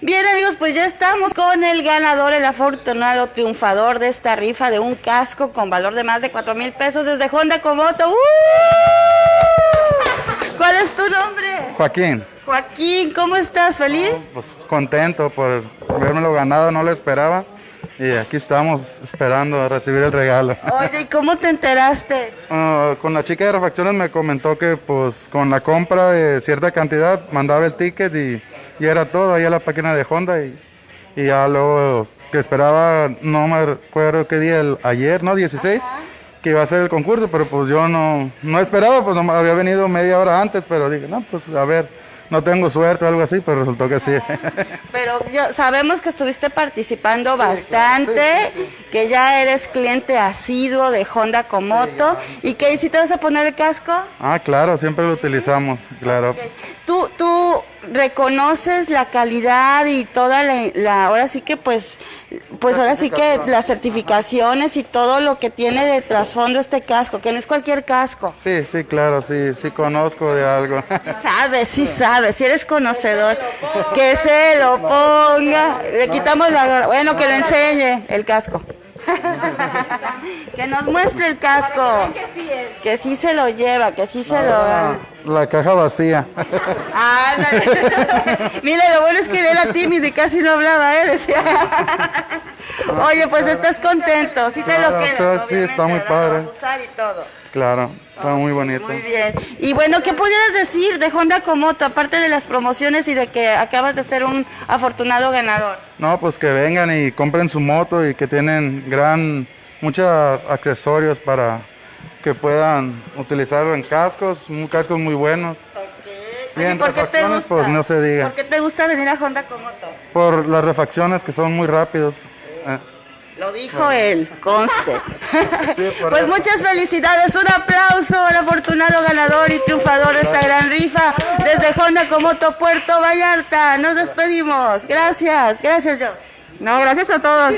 Bien amigos, pues ya estamos con el ganador, el afortunado triunfador de esta rifa de un casco con valor de más de 4 mil pesos desde Honda Komoto. ¡Uh! ¿Cuál es tu nombre? Joaquín. Joaquín, ¿cómo estás? ¿Feliz? Pues contento por lo ganado, no lo esperaba. Y aquí estamos esperando a recibir el regalo. Oye, ¿y cómo te enteraste? Uh, con la chica de refacciones me comentó que pues con la compra de cierta cantidad mandaba el ticket y, y era todo ahí a la página de Honda y, y ya luego que esperaba, no me acuerdo qué día, el, ayer, ¿no? 16, que iba a ser el concurso, pero pues yo no, no esperaba, pues no, había venido media hora antes, pero dije, no, pues a ver no tengo suerte o algo así, pero resultó que sí. Pero yo, sabemos que estuviste participando bastante, que ya eres cliente asiduo de Honda Komoto y que si te vas a poner el casco. Ah, claro, siempre lo utilizamos, claro. Tú, tú reconoces la calidad y toda la, ahora sí que pues, pues ahora sí que las certificaciones y todo lo que tiene de trasfondo este casco, que no es cualquier casco. Sí, sí, claro, sí, sí conozco de algo. Sabes, sí sabes, si eres conocedor, que se lo ponga, le quitamos la, bueno, que lo enseñe el casco. que nos muestre el casco. Que sí se lo lleva, que sí se lo gana. La caja vacía. Ah, Mira, lo bueno es que de la tímida y casi no hablaba, ¿eh? Oye, pues estás contento, sí te lo quedas. Sí, está muy padre. y todo. Claro, está muy bonito. Muy bien. Y bueno, ¿qué pudieras decir de Honda Komoto, aparte de las promociones y de que acabas de ser un afortunado ganador? No, pues que vengan y compren su moto y que tienen gran, muchos accesorios para que puedan utilizarlo en cascos, cascos muy buenos. Okay. ¿Por qué te gusta? Pues no se diga. ¿Por qué te gusta venir a Honda Komoto? Por las refacciones que son muy rápidos. Eh. Lo dijo él, conste. pues muchas felicidades, un aplauso al afortunado ganador y triunfador de esta gran rifa desde Honda Comoto Puerto Vallarta. Nos despedimos. Gracias, gracias yo. No, gracias a todos.